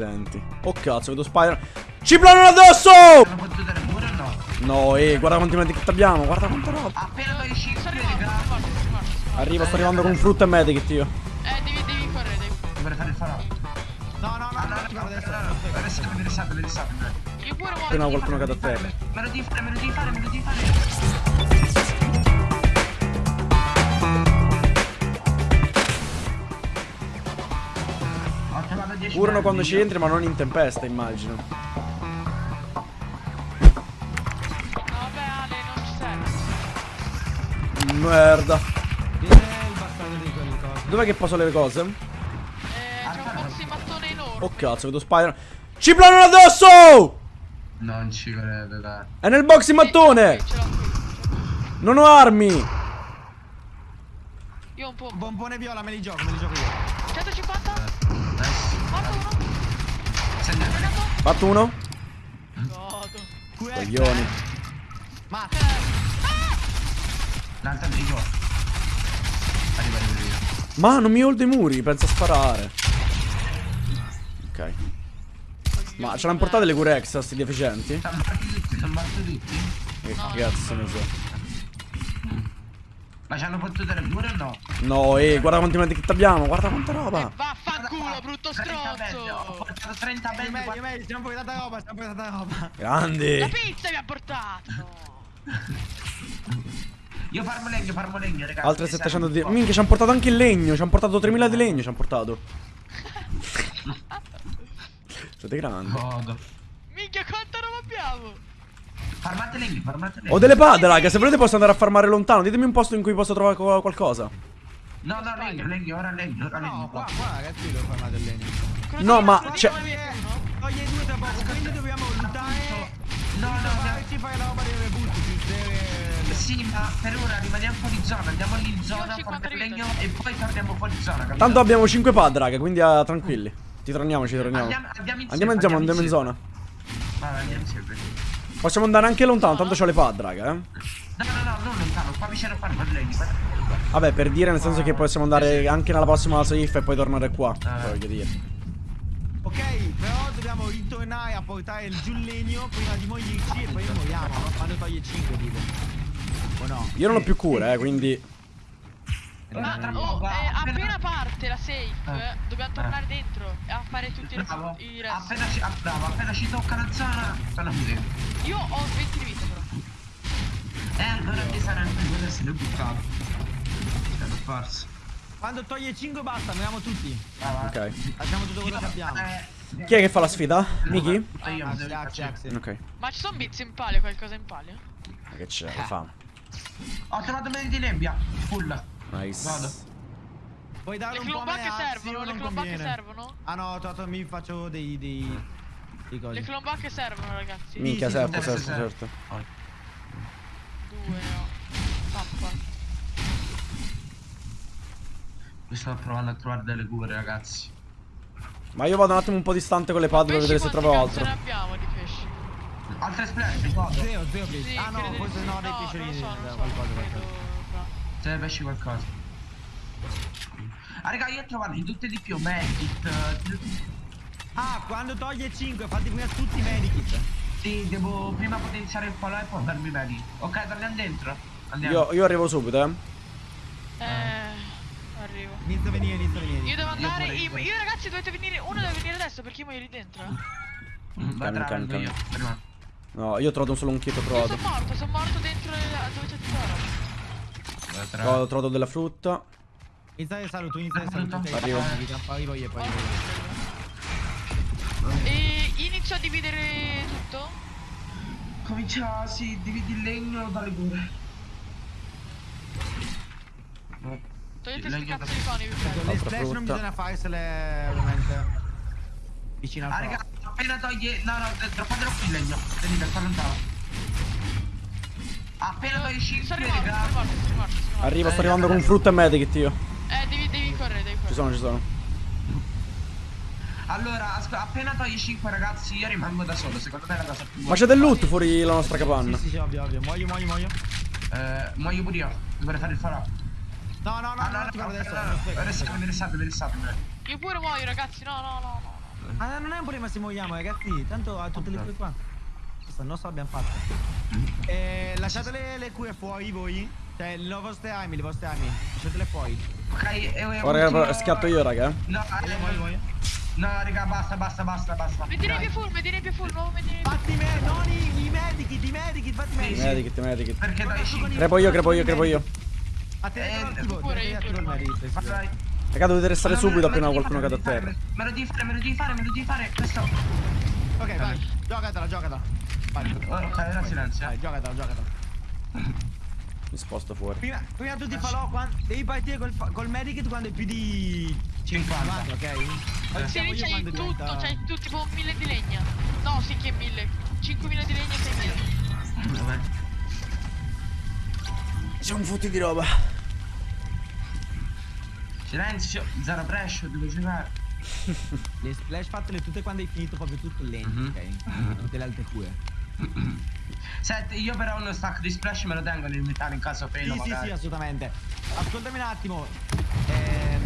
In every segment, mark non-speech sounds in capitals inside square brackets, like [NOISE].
Senti. Oh cazzo, vedo Spider. Ci planano addosso! Hanno potuto pure o no? No, eh, guarda quanti medikit abbiamo, guarda quanta roba. Appena poi esci, Sto arrivando. Arrivo, sto arrivando con frutta e medikit io. Eh, devi, devi correre, devi Dovrei fare il farò. No, no, no, no, no, no, adesso. no, adesso mi risalto, mi risalto. Io pure muoio. Appena qualcuno cade a Me terra. lo devi fare, me lo devi fare, me lo devi fare. Ho trovato 10 Curano merdi, quando ci entri, ma non in tempesta, immagino. No, vabbè, Ale, non ci serve. Merda. Dov'è che poso le cose? Eh, c'è un box di mattone enorme. Oh cazzo, vedo Spider. Ci planano addosso! Non ci credo, dai. È nel box mattone! Qui, ce l'ho qui. Non ho armi! Io ho un po'. Bombone viola, me li gioco, me li gioco io. 150? Fatto uno? Coglioni. Ma L'altra di qua. Arriva, arriva, arriva. Ma non mi holdo i muri, pensa a sparare. Ok. Ma ce l'hanno portate le cure extra, sti deficienti? Che cazzo ne so. Ma ci hanno potuto dare pure o no? No, eh, guarda quanti medikit abbiamo, guarda quanta roba. Vaffanculo, brutto 30 bende, Ho stronzo. portato 30 bende. meglio, guarda- meglio, stiamo poi tanta roba, stiamo poi tanta roba. La Grandi. pizza mi ha portato. [LAUGHS] Io farmo legno, farmo legno, ragazzi. Altre mi 700 serve di... Minchia, ci hanno portato anche il legno, ci hanno portato 3000 di legno, ci hanno portato. [LAUGHS] Siete grandi. Godo. Minchia, quanta roba abbiamo. Farmate legno, farmate legno. Ho delle pad, raga, se volete posso andare a farmare lontano. Ditemi un posto in cui posso trovare co- qualcosa. No, no, legno, legno, ora legno, ora legno. No, qua, qua ragazzi devo farmare del legno. No, ma c'è- no? Toglie due tra poco, quindi dobbiamo lottare. No, no, no. ci fai la roba delle butti, ci deve... Sì, ma per ora rimaniamo fuori zona, andiamo lì in zona, 50 farmiamo vite. legno e poi torniamo fuori zona, capito? Tanto abbiamo 5 pad, raga, quindi ah, tranquilli. Ti torniamo, ci torniamo. Andiamo, andiamo insieme. Andiamo, andiamo, andiamo in zona. Vabbè, andiamo insieme. Possiamo andare anche lontano, tanto c'ho le pad, raga, eh. No, no, no, non lontano, qua vicino a farmo il legno. guarda. Vabbè, per dire, nel senso che possiamo andare anche nella prossima safe e poi tornare qua. Ah. Voglio dire. Ok, però dobbiamo ritornare a portare il giù il legno prima di morirci e poi moriamo, no? Quando toglie 5 tipo. O no? Io non ho più cure, eh, quindi. Ma Tra oh, eh, appena- parte la safe, Eh. dobbiamo tornare dentro a fare tutti i Bravo, i resti. appena ci, ah, bravo, appena ci tocca la zona, sono qui dentro. Io ho 20 di vita però. Eh, allora mi saranno due essere buttato. Forza. Quando toglie 5 basta, moriamo tutti. Brava. Ok. Lasciamo tutto quello che abbiamo. Eh, Chi è che fa la sfida? Miki? io Ah. Ok. Ma ci sono bits in palio, qualcosa in palio? Ma che c'è? Che fa? Ho trovato bene di nebbia. Full. Nice. Vado. Puoi darle Le un po' Axel, servono, le clombacche servono? Ah no, ho trovato, mi faccio dei... dei... dei cosi. Le clombacche servono ragazzi. Minchia, sì, certo, sì, certo, sì, sì. certo. Due no. Pappa. Mi sto provando a trovare delle cure, ragazzi. Ma io vado un attimo un po' distante con le pad per vedere se trovo altro. ne abbiamo di pesci? Altre splash, vado. Zero, zero pesci. Sì, ah no, forse no, dei non pesciolini. Se ne pesci qualcosa. Ah, raga, io ho trovato di tutte di più. Medkit. Ah, quando toglie 5, fatti prima tutti i medikit. Sì, devo prima potenziare il palo e poi farmi i medikit. Ok, torniamo dentro. Andiamo. Io, io arrivo subito, eh. Eh, arrivo. Inizia a venire, inizia a venire. Io devo andare, io io, io ragazzi dovete venire, uno deve venire adesso perché io muoio lì dentro. Va Calmi, tra calmi, vengo io. No, io ho trovato solo un Io trovato. sono morto, sono morto dentro le- dove c'è la. Va tra. Ho trovato della frutta. Inizia a saluto, inizia a saluto. Arrivo. Arrivo. Arrivo io, poi. E inizio a dividere tutto? Comincia, sì, dividi il legno dalle cure. Togliete Il sti legno cazzo di coni, vi prego. Le splash non bisogna farsele ovviamente vicino al Ah, raga, appena toglie. No, no, droppatelo qui il legno. Venite, sta lontano. Appena toglie 5, Sono rimasto, sono raga. Arrivo, sto arrivando con frutta e medikit io. Eh, devi, devi correre, devi Ci correre. sono, ci sono. Allora, appena toglie 5 ragazzi, io rimango da solo. Secondo me è la cosa più Ma c'è del loot fuori la nostra capanna. Sì, sì, sì, ovvio, ovvio. Muoio, muoio, muoio. Eh, muoio pure io. Dovrei fare il farò. No, no, no, Ah, no, no, ti no, guardo no, adesso. no, non no. non spreco. Rilassate, rilassate, rilassate. Io pure muoio, ragazzi, no, no, no, no. Ah, non è un problema se muoiamo, ragazzi. Tanto ha tutte le cure qua. Questa non so l'abbiamo fatta. Eh, lasciate le, le cure fuori voi. Cioè, le vostre armi, le vostre armi. Lasciatele fuori. Ok, e, e Oh, raga, ultimo- schiatto io, raga. No, Muoio, eh, muoio, muoio. no, raga, basta, basta, basta, basta. Mettine Dai. più full, mettine più full, nuovo mettine più Fatti me, non i, i medikit, i medikit, fatti Sì, me. sì. Medikit, medikit. Perché dai. Crepo io, crepo io, crepo io. A te Eh, non attivo, pure io, il. Vai. Raga, dovete restare No, subito appena qualcuno cade a terra. Me lo devi fare, me lo devi fare, me lo devi fare. Questo. Ok, vai. Giocatela, giocatela. Vai. Ora silenzio. Vai, giocatela, giocatela. Mi sposto fuori. Prima, prima tu ti falò quando, devi partire col, col medikit quando hai più di 50. 50, ok? Se io c'hai tutto, diventa- c'hai tutto tipo mille di legna. No, sì che è mille. 5.000 di legna e 6.000. Vabbè. C'è un fotti di roba. Silenzio, zero pressure, devo giocare. [LAUGHS] Le splash fatele tutte quando hai finito proprio tutto lento, Mhm. ok? Tutte le altre cure. [CLEARS THROAT] Senti, io però uno stack di splash me lo tengo nell'inventario in caso fail Sì, sì, magari. sì, assolutamente. Ascoltami un attimo. Ehm,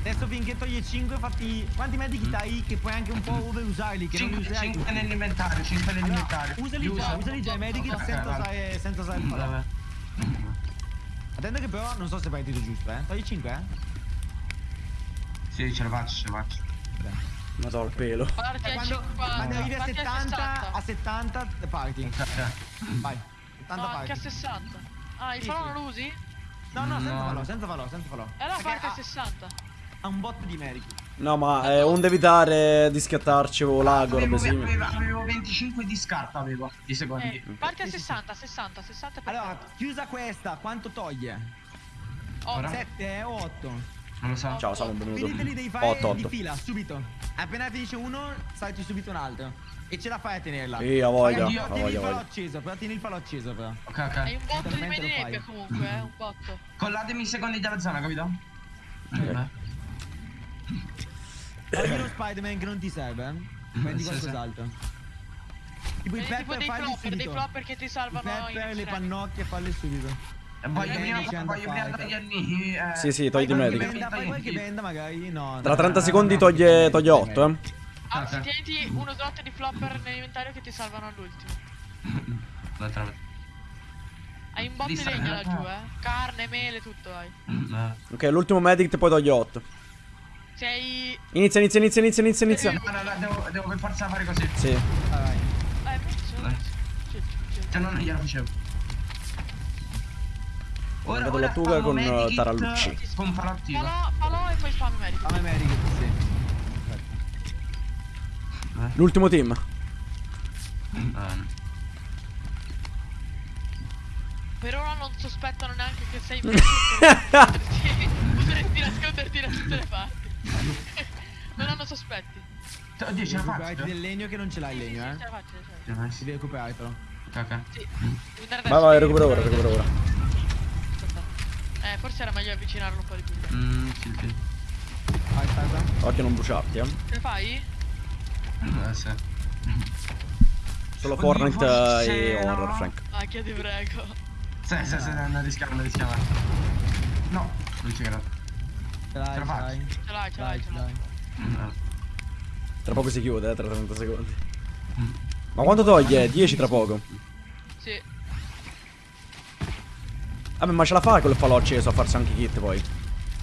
adesso finché toglie 5, fatti. Quanti medikit hai che puoi anche un po' overusarli? Che non li 5, userai tutti? nell'inventario, 5 nell'inventario. Allora, usali Li già, usali già i medikit Ok, senza vale. usare, senza usare il falò. Attento che però non so se hai partito giusto, eh. Togli 5, eh? Sì, ce la faccio, ce la faccio. Ma so il pelo. Parti Cioè, a quando, 50, quando arrivi a parti 70, a 60. 70 parti. [LAUGHS] Vai. 70 No, anche a parti. 60. Ah, il Sì, falò sì. non lo usi? No, no, senza No. falò, senza falò, senza falò. E allora Perché parti a ha- 60. Ha un botto di meriti. No, ma eh, onde evitare di schiattarci o lago, robe Avevo, simili. avevo, avevo 25 di scarta, avevo, di secondi. Eh, parti a Sì, sì, sì. 60, 60, 60 è Allora, chiusa questa, quanto toglie? Oh, ora? 7 o 8? Non lo so. Ciao, Samu, benvenuto. Quindi te li devi fare 8, di 8. fila, subito. Appena finisce uno, salti subito un altro. E ce la fai a tenerla. Sì, a voglia, Oddio, a il voglia, falò voglia. acceso, però tieni il falò acceso però. Ok, Hai ok. un botto di Totalmente lo media nebbia fai. comunque, eh, un botto. Collatemi i secondi della zona, capito? Ok. Togli lo Spider-Man che non ti serve, eh. Prendi Sì, qualcos'altro. Tipo i pepper dei falli flopper, dei subito. flopper che ti I salvano in pepper, le pannocchie, falli subito. E voglio Eh, prima, voglio prima anda, togliermi. Eh, Sì, sì, togli i qualche medici. benda, Fai qualche benda magari, no. Tra no, 30 no, secondi toglie, no, toglie no, 8, eh. Anzi, Ok. tieniti uno slot di flopper nell'inventario che ti salvano all'ultimo. Hai un botto di legno laggiù, eh. Carne, mele, tutto hai. Eh. Ok, l'ultimo medic poi toglie 8. Sei... Inizia, inizia, inizia, inizia, inizia, inizia. No, no, no, devo, devo per forza fare così. Sì. Vai, vai. Eh, sì. Se no non gliela facevo. Ora, ora la tuga spammo con, eh, medikit tarallucci. Con palattivo. Falò, falò e poi spam medico. Fammi medico, sì. L'ultimo team. Eh, Per ora non sospettano neanche che sei [LAUGHS] Oddio, ce la faccio? del legno che non ce l'hai il legno, eh. ce la faccio, ce la faccio. Devi recuperare però. Ok, ok. Sì. Vai, vai, recupera ora, recupera ora. Eh, forse era meglio avvicinarlo un po' di più. Mm, sì, sì. Vai, aspetta. Occhio non bruciarti, eh. Ce la fai? Eh, sì. Solo Fortnite e. Horror, Frank. Ah, che ti prego. Sì, sì, sì, non rischiamo, non rischiamo. No, non ci credo. Ce l'hai, Ce la ce faccio. l'hai. Ce l'hai, ce Dai, l'hai, ce ce l'hai. Eh. Tra poco si chiude, eh, tra 30 secondi. Ma quanto toglie? 10 tra poco. Sì. Vabbè, ma ce la fa col falò acceso a farsi anche kit poi.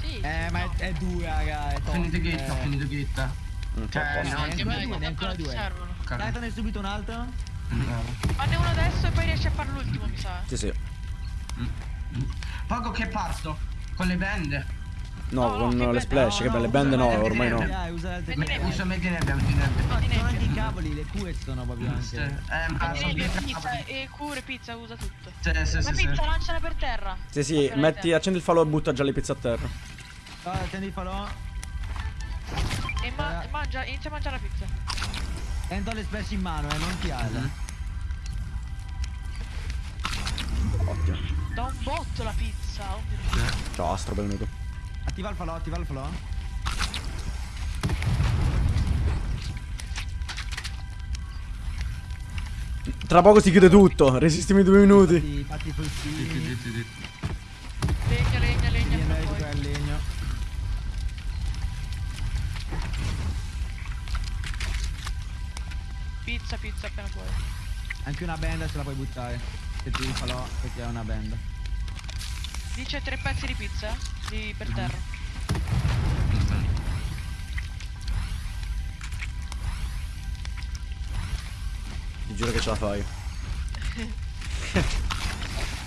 Sì. Eh, ma è, è dura, raga. È Ho finito git, ho Eh, finito. Mm, Cioè, no, neanche me, due, non ti due. Datene subito un altro. Eh. Fanne uno adesso e poi riesci a fare l'ultimo, mi sa. Sì, sì. Poco che parto. Con le bende. No, no, con le splash, no, che belle usa bende no, ormai no. usa Sono anche i cavoli, le cue sono proprio anche. Eh, ma Di sono nebbia, due pizza cavoli. e cure, pizza, usa tutto. Sì, sì, Ma pizza, lanciala per terra. Sì, sì, metti, accendi il falò e butta già le pizze a terra. Allora, tendi il falò. E ma- mangia, inizia a mangiare la pizza. Tento le splash in mano, eh, non ti ala. Ottimo. Da un botto la pizza. oh. Ciao, Astro, benvenuto. Attiva il falò, attiva il falò. Tra poco si chiude tutto, resistimi due minuti. Fatti, fatti fra poi. recuperare il legno. Pizza, pizza appena puoi. Anche una benda ce la puoi buttare. Se ti falò perché è una benda. Dice tre pezzi di pizza di per terra. Ti giuro che ce la fai. [LAUGHS]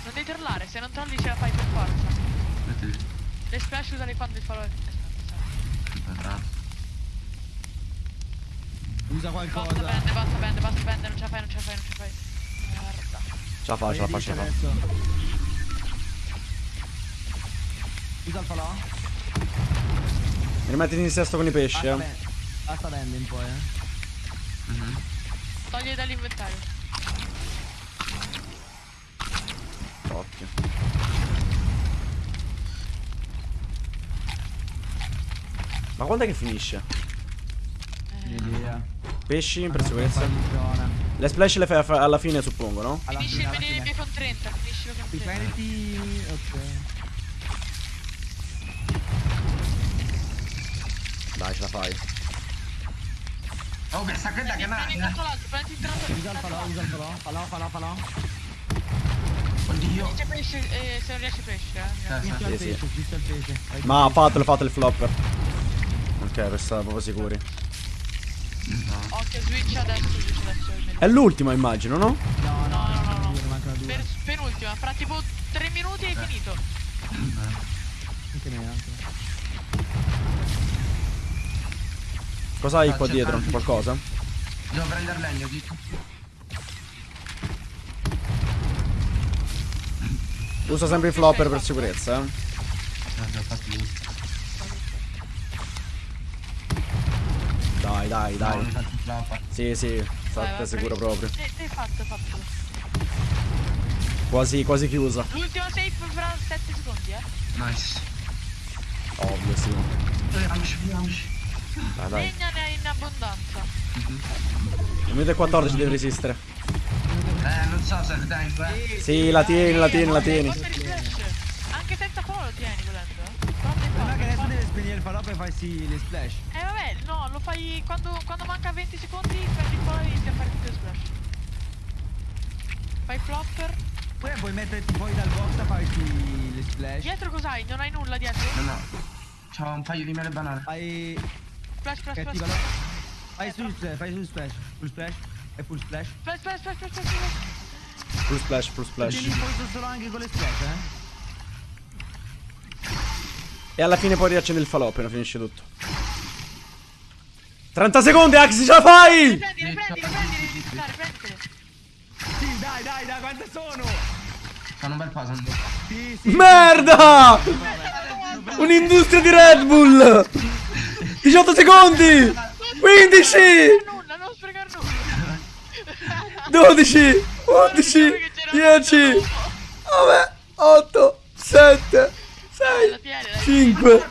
Non devi trollare, se non trolli ce la fai per forza. Metti Le splash usali quando il falò. Usa Basta qualcosa. bende, basta bende, basta bende, non ce la fai, non ce la fai, non ce la fai. Merda. Ce la fa, ce la fa, Usa il falò. Rimettiti in sesto con i pesci, Basta, eh. ben- basta bende un po', eh. Mhm. Togli dall'inventario. Occhio. Ma quando è che finisce? L'idea. Pesci per sicurezza. Zona. Le splash le fai alla fine, suppongo, no? Alla Finisci fine, il alla venire fine. con 30, finiscilo con Ti 30. prenditi. Ok. Dai, ce la fai. Oh, questa da che l'altro. Usa il falò, usa il falò. Falò, falò, falò. Oddio. Eh, se non riesci pesce, eh. Eh, sì. Fischia il Sì, sì. pesce, fischia il pesce. Ma fatelo, fate il flopper. Ok, per stare proprio sicuri. No. Occhio, switch adesso, switch adesso. è. È l'ultimo, immagino, no? No, no, No, no. Per, penultima, fra tipo 3 minuti hai finito. Anche anche Cosa hai qua dietro? tanti. Qualcosa? Devo prendere legno, dico. Usa sempre il flopper per sicurezza, eh. Dai, dai, dai. Sì, sì, state sicuro proprio. Fatto, fatto. Quasi, quasi chiusa. L'ultimo save fra 7 secondi, eh. Nice. Ovvio, sì. Dai, dai. Abbondanza. Minuto e 14 devi resistere. Eh, non so se tempo, eh. Sì, la tieni, la tieni, la tieni. Anche senza follow lo tieni volendo. eh. Devi Guarda che adesso deve spegnere il falò per farsi le splash. Eh vabbè, no, lo fai quando, quando manca 20 secondi, prendi poi e inizi a fare tutte le splash. Fai flopper. Poi puoi metterti fuori dal box a farti le splash. Dietro cos'hai? Non hai nulla dietro? No, no. C'ho un paio di mele banane. Fai. Splash, splash, Che splash. attivalo. splash. Fai sul splash, fai sul splash. Full splash. E full splash. Splash, splash, splash, splash, splash, splash. Full splash, full splash. polso solo anche con le splash, eh. E alla fine poi riaccendi il falò appena finisce tutto. 30 secondi, Axi, ce la fai! Riprendi, riprendi, riprendi, riprendi. Sì, dai, dai, dai, quante sono? Sono un bel un po'. Sì, sì. Merda! Un'industria di Red Bull! [LAUGHS] 18 secondi! 15! Nulla, non sprecare nulla. 12! 11! 10! 9! 8! 7! La 6! tieni, dai. 5!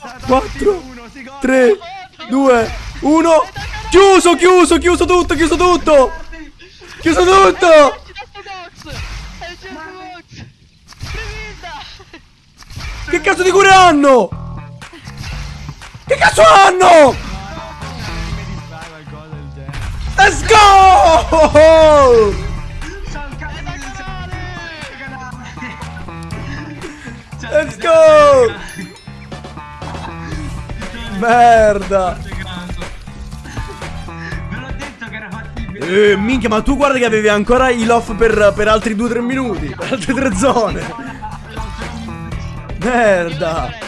Sarà 4, uno, si gode. 3! 2! 1! Chiuso, chiuso, chiuso tutto, chiuso tutto! Chiuso tutto! Che cazzo di cure hanno? Che cazzo hanno? Let's go! Let's go! Merda! Eh, minchia, ma tu guarda che avevi ancora il off per, per altri 2-3 minuti. Per altre 3 zone. Merda!